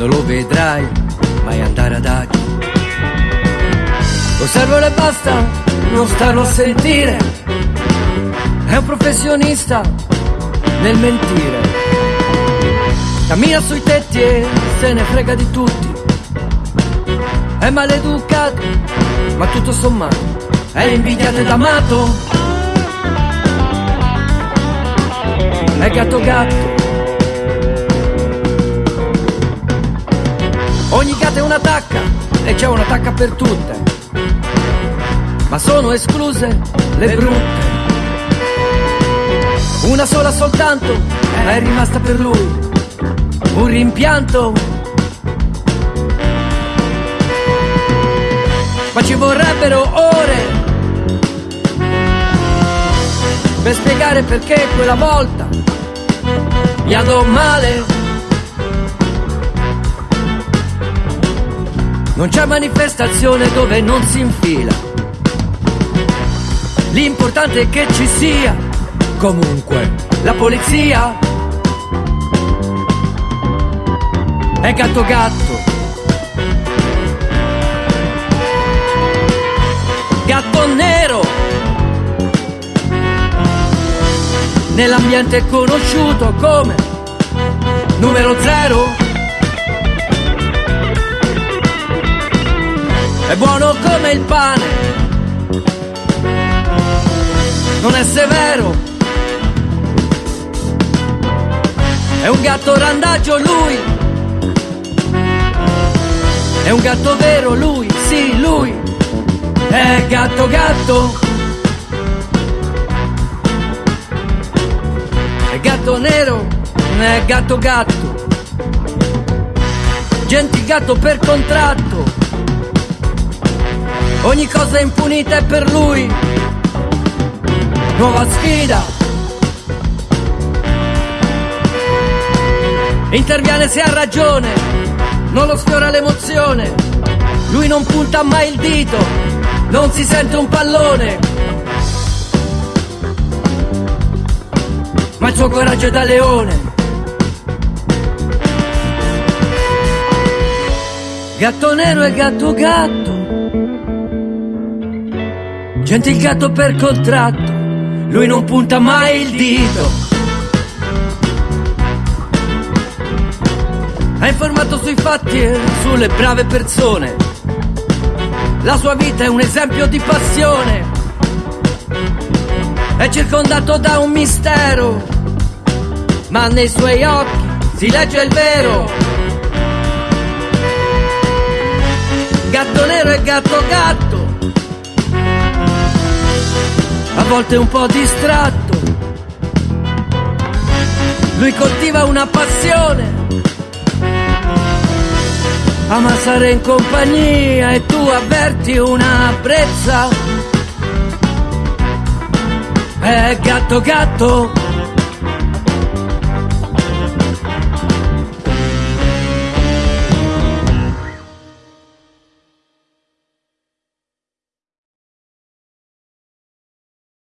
Non lo vedrai mai andare ad agio. Osservalo e basta, non starlo a sentire. È un professionista nel mentire. Cammina sui tetti e se ne frega di tutti. È maleducato, ma tutto sommato è invidiato ed amato. È gatto gatto. Ogni gatto è una tacca e c'è una tacca per tutte. Ma sono escluse le brutte. Una sola soltanto è rimasta per lui. Un rimpianto. Ma ci vorrebbero ore per spiegare perché quella volta gli andò male. Non c'è manifestazione dove non si infila. L'importante è che ci sia comunque la polizia. È gatto gatto. Gatto nero. Nell'ambiente conosciuto come numero zero. È buono come il pane. Non è severo. È un gatto randagio lui. È un gatto vero lui, sì lui. È gatto gatto. È gatto nero, è gatto gatto. Gentil gatto per contratto. Ogni cosa impunita è per lui. Nuova sfida. Interviene se ha ragione, non lo sfiora l'emozione. Lui non punta mai il dito, non si sente un pallone. Ma il suo coraggio è da leone. Gatto nero e gatto gatto. Gentil gatto per contratto, lui non punta mai il dito. È informato sui fatti e sulle brave persone. La sua vita è un esempio di passione. È circondato da un mistero, ma nei suoi occhi si legge il vero. Gatto nero e gatto gatto volte un po' distratto. Lui coltiva una passione, ama stare in compagnia e tu avverti una brezza. È gatto gatto,